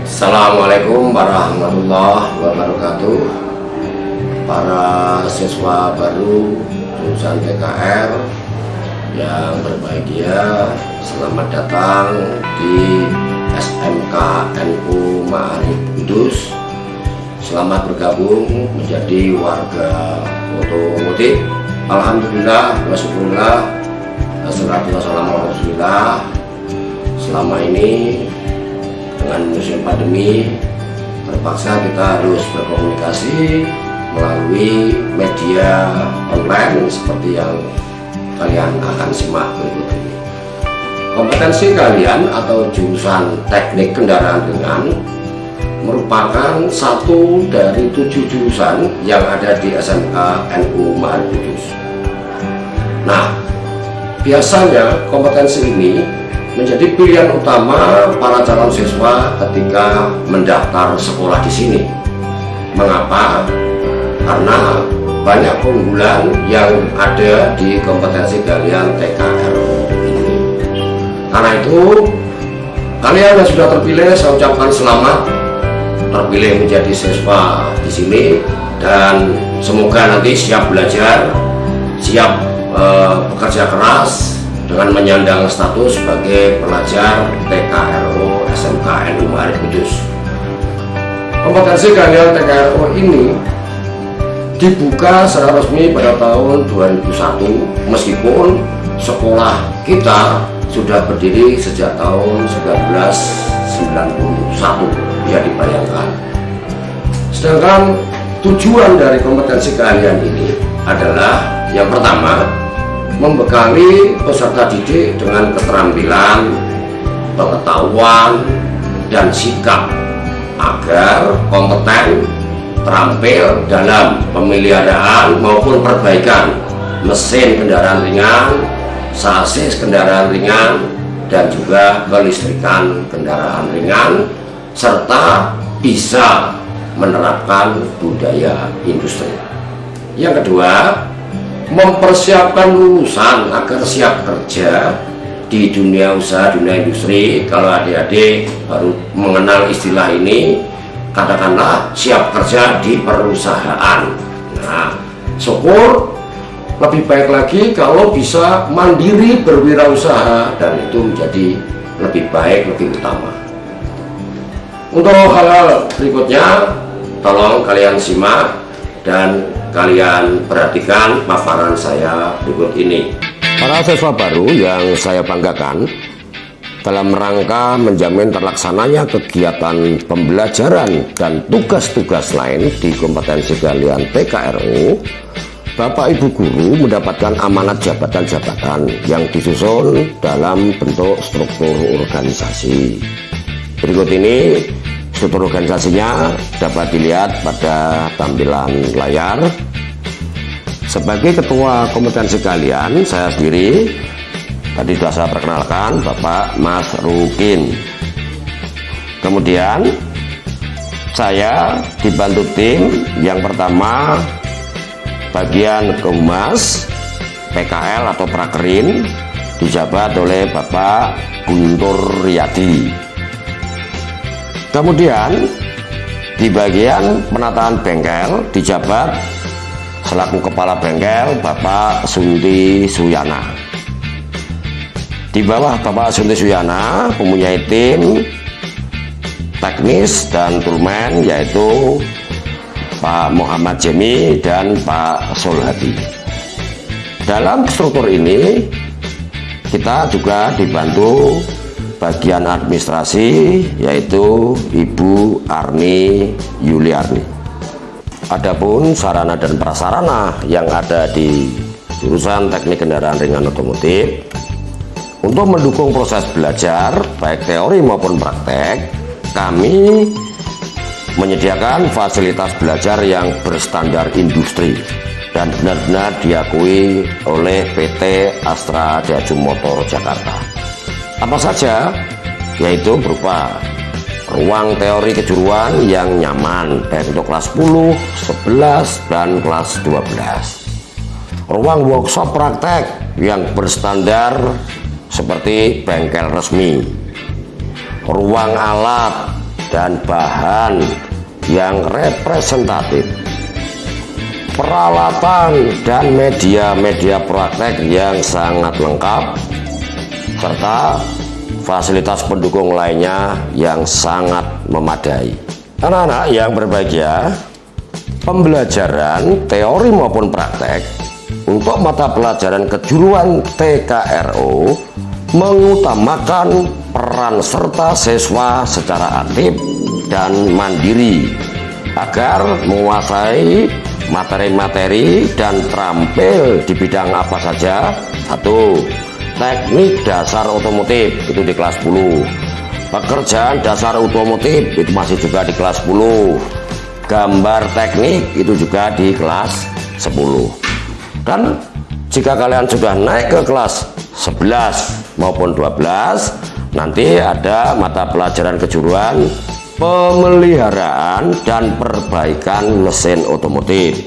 Assalamualaikum warahmatullahi wabarakatuh. Para siswa baru jurusan TKR yang berbahagia Selamat datang di SMK NU Ma'arif Kudus. Selamat bergabung menjadi warga otomotif Alhamdulillah wasyukurillah Wassalatu wassalamu Selama ini dengan musim pandemi terpaksa kita harus berkomunikasi melalui media online seperti yang kalian akan simak berikut ini. Kompetensi kalian atau jurusan teknik kendaraan ringan merupakan satu dari tujuh jurusan yang ada di SMK NU Ma'arif Kudus. Nah biasanya kompetensi ini menjadi pilihan utama para calon siswa ketika mendaftar sekolah di sini. Mengapa? Karena banyak keunggulan yang ada di kompetensi kalian TKRO ini. Karena itu, kalian yang sudah terpilih, saya ucapkan selamat terpilih menjadi siswa di sini dan semoga nanti siap belajar, siap eh, bekerja keras dengan menyandang status sebagai pelajar TKRO SMK NU Ma'arif Kudus. Kompetensi kalian TKRO ini dibuka secara resmi pada tahun 2001 meskipun sekolah kita sudah berdiri sejak tahun 1991 ya dibayangkan sedangkan tujuan dari kompetensi kalian ini adalah yang pertama membekali peserta didik dengan keterampilan, pengetahuan, dan sikap agar kompeten terampil dalam pemeliharaan maupun perbaikan mesin kendaraan ringan, sasis kendaraan ringan, dan juga kelistrikan kendaraan ringan, serta bisa menerapkan budaya industri. Yang kedua, mempersiapkan lulusan agar siap kerja di dunia usaha, dunia industri. Kalau adik-adik baru mengenal istilah ini, katakanlah siap kerja di perusahaan. Nah, syukur lebih baik lagi kalau bisa mandiri berwirausaha dan itu menjadi lebih baik, lebih utama. Untuk hal-hal berikutnya, tolong kalian simak dan kalian perhatikan paparan saya berikut ini. Para siswa baru yang saya banggakan dalam rangka menjamin terlaksananya kegiatan pembelajaran dan tugas-tugas lain di kompetensi kalian TKRU Bapak Ibu Guru mendapatkan amanat jabatan-jabatan yang disusun dalam bentuk struktur organisasi. Berikut ini struktur organisasinya dapat dilihat pada tampilan layar. Sebagai ketua kompetensi kalian saya sendiri tadi sudah saya perkenalkan Bapak Mas Rukin. Kemudian saya dibantu tim yang pertama bagian kehumas PKL atau prakerin dijabat oleh Bapak Guntur Riyadi Kemudian di bagian penataan bengkel dijabat selaku kepala bengkel Bapak Sunti Suyana. Di bawah Bapak Sunti Suyana mempunyai tim teknis dan turmen yaitu Pak Muhammad Jemi dan Pak Solhadi. Dalam struktur ini kita juga dibantu bagian administrasi yaitu Ibu Arni Yuliarni. Adapun sarana dan prasarana yang ada di jurusan teknik kendaraan ringan otomotif untuk mendukung proses belajar baik teori maupun praktek kami menyediakan fasilitas belajar yang berstandar industri dan benar-benar diakui oleh PT Astra Jaju Motor Jakarta apa saja yaitu berupa ruang teori kejuruan yang nyaman baik untuk kelas 10, 11, dan kelas 12 ruang workshop praktek yang berstandar seperti bengkel resmi. Ruang alat dan bahan yang representatif. Peralatan dan media-media praktek yang sangat lengkap serta fasilitas pendukung lainnya yang sangat memadai. Anak-anak yang berbahagia pembelajaran teori maupun praktek untuk mata pelajaran kejuruan TKRO mengutamakan peran serta siswa secara aktif dan mandiri agar menguasai materi-materi dan terampil di bidang apa saja. Satu teknik dasar otomotif itu di kelas 10 pekerjaan dasar otomotif itu masih juga di kelas 10 gambar teknik itu juga di kelas 10 dan jika kalian sudah naik ke kelas 11 maupun 12 nanti ada mata pelajaran kejuruan pemeliharaan dan perbaikan mesin otomotif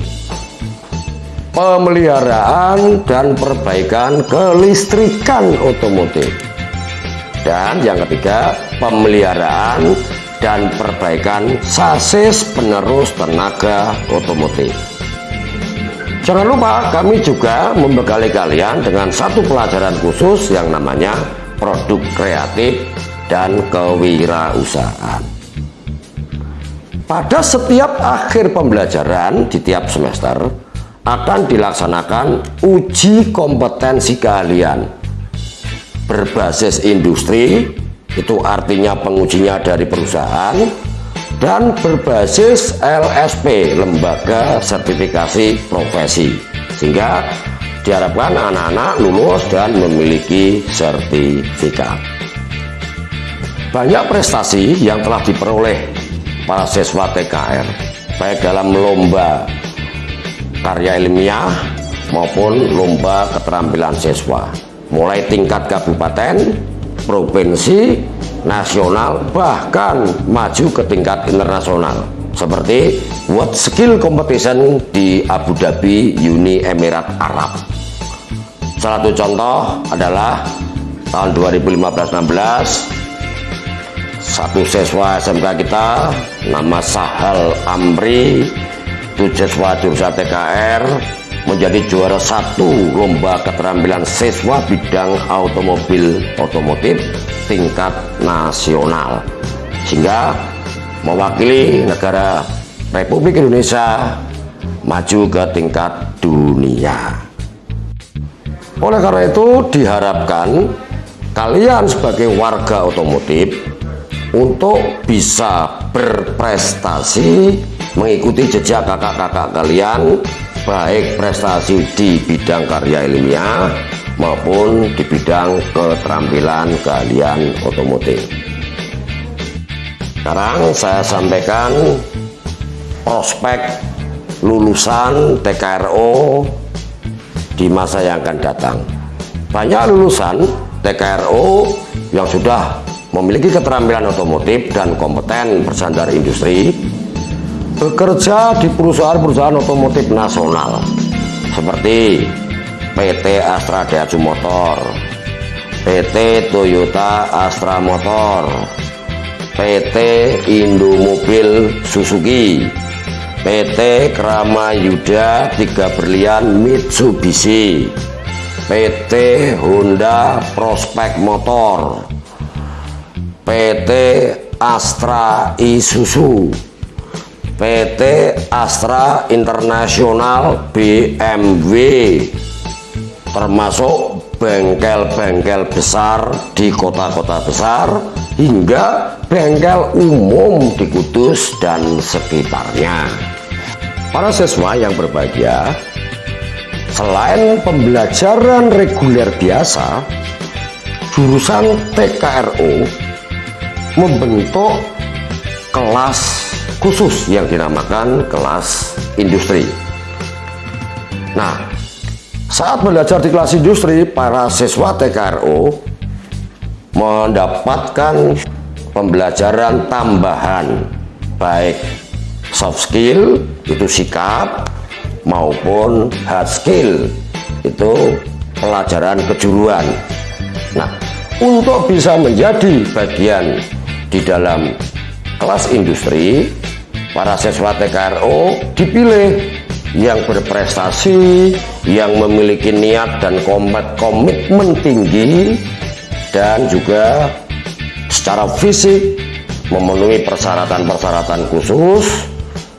pemeliharaan dan perbaikan kelistrikan otomotif. Dan yang ketiga pemeliharaan dan perbaikan sasis penerus tenaga otomotif. Jangan lupa kami juga membekali kalian dengan satu pelajaran khusus yang namanya produk kreatif dan kewirausahaan. Pada setiap akhir pembelajaran di tiap semester akan dilaksanakan uji kompetensi keahlian. Berbasis industri itu artinya pengujinya dari perusahaan dan berbasis LSP lembaga sertifikasi profesi. Sehingga diharapkan anak-anak lulus dan memiliki sertifikat. Banyak prestasi yang telah diperoleh para siswa TKR baik dalam lomba karya ilmiah maupun lomba keterampilan siswa. Mulai tingkat kabupaten provinsi nasional bahkan maju ke tingkat internasional. Seperti World Skill Competition di Abu Dhabi Uni Emirat Arab. Salah satu contoh adalah tahun 2015-16 satu siswa SMK kita nama Sahal Amri siswa jurusan TKR menjadi juara satu lomba keterampilan siswa bidang automobil otomotif tingkat nasional. Sehingga mewakili negara Republik Indonesia maju ke tingkat dunia. Oleh karena itu diharapkan kalian sebagai warga otomotif untuk bisa berprestasi mengikuti jejak kakak-kakak kalian baik prestasi di bidang karya ilmiah maupun di bidang keterampilan kalian otomotif. Sekarang saya sampaikan prospek lulusan TKRO di masa yang akan datang. Banyak lulusan TKRO yang sudah memiliki keterampilan otomotif dan kompeten bersandar industri bekerja di perusahaan-perusahaan otomotif nasional. Seperti PT Astra Daihatsu Motor PT Toyota Astra Motor PT Indomobil Suzuki PT Krama Yuda Tiga Berlian Mitsubishi PT Honda Prospek Motor PT Astra Isuzu PT Astra Internasional BMW termasuk bengkel-bengkel besar di kota-kota besar hingga bengkel umum di Kudus dan sekitarnya. Para siswa yang berbahagia selain pembelajaran reguler biasa jurusan TKRO membentuk kelas khusus yang dinamakan kelas industri. Nah saat belajar di kelas industri para siswa TKRO mendapatkan pembelajaran tambahan baik soft skill itu sikap maupun hard skill itu pelajaran kejuruan. Nah untuk bisa menjadi bagian di dalam kelas industri para siswa TKRO dipilih. Yang berprestasi yang memiliki niat dan komitmen tinggi dan juga secara fisik memenuhi persyaratan-persyaratan khusus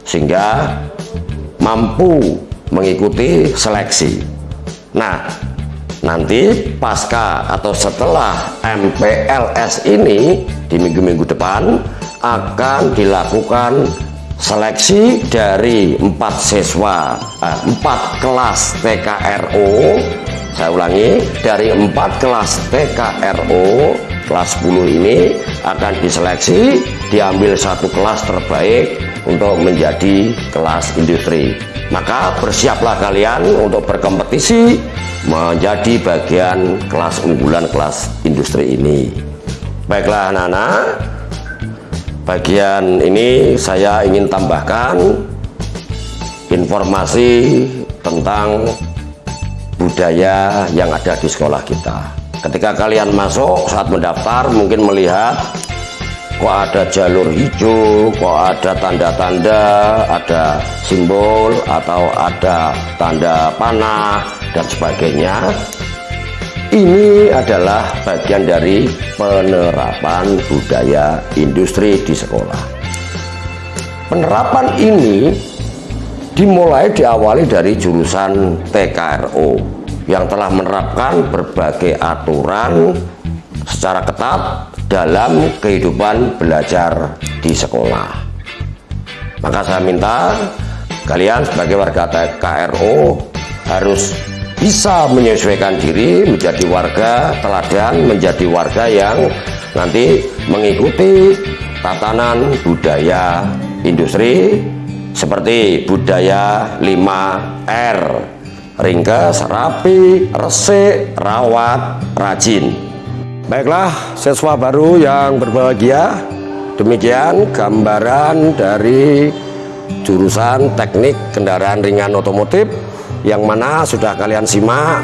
sehingga mampu mengikuti seleksi. Nah nanti pasca atau setelah MPLS ini di minggu-minggu depan akan dilakukan seleksi dari empat siswa eh, empat kelas TKRO saya ulangi dari empat kelas TKRO kelas 10 ini akan diseleksi diambil satu kelas terbaik untuk menjadi kelas industri. Maka bersiaplah kalian untuk berkompetisi menjadi bagian kelas unggulan kelas industri ini. Baiklah anak-anak bagian ini saya ingin tambahkan informasi tentang budaya yang ada di sekolah kita. Ketika kalian masuk saat mendaftar mungkin melihat kok ada jalur hijau kok ada tanda-tanda ada simbol atau ada tanda panah dan sebagainya ini adalah bagian dari penerapan budaya industri di sekolah. Penerapan ini dimulai diawali dari jurusan TKRO yang telah menerapkan berbagai aturan secara ketat dalam kehidupan belajar di sekolah. Maka saya minta kalian sebagai warga KRO harus bisa menyesuaikan diri menjadi warga teladan menjadi warga yang nanti mengikuti tatanan budaya industri seperti budaya 5R ringkas, rapi, resik, rawat, rajin. Baiklah, siswa baru yang berbahagia, demikian gambaran dari jurusan teknik kendaraan ringan otomotif yang mana sudah kalian simak,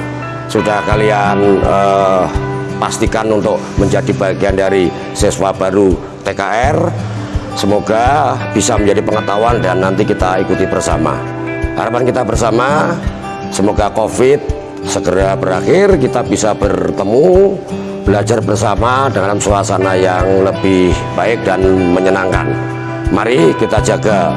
sudah kalian uh, pastikan untuk menjadi bagian dari siswa baru TKR. Semoga bisa menjadi pengetahuan dan nanti kita ikuti bersama. Harapan kita bersama, semoga COVID segera berakhir, kita bisa bertemu belajar bersama dalam suasana yang lebih baik dan menyenangkan mari kita jaga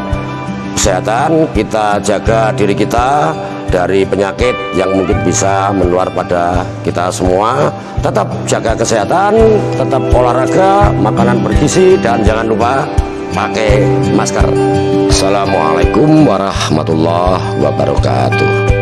kesehatan kita jaga diri kita dari penyakit yang mungkin bisa menular pada kita semua. Tetap jaga kesehatan tetap olahraga makanan bergizi dan jangan lupa pakai masker. Assalamualaikum warahmatullahi wabarakatuh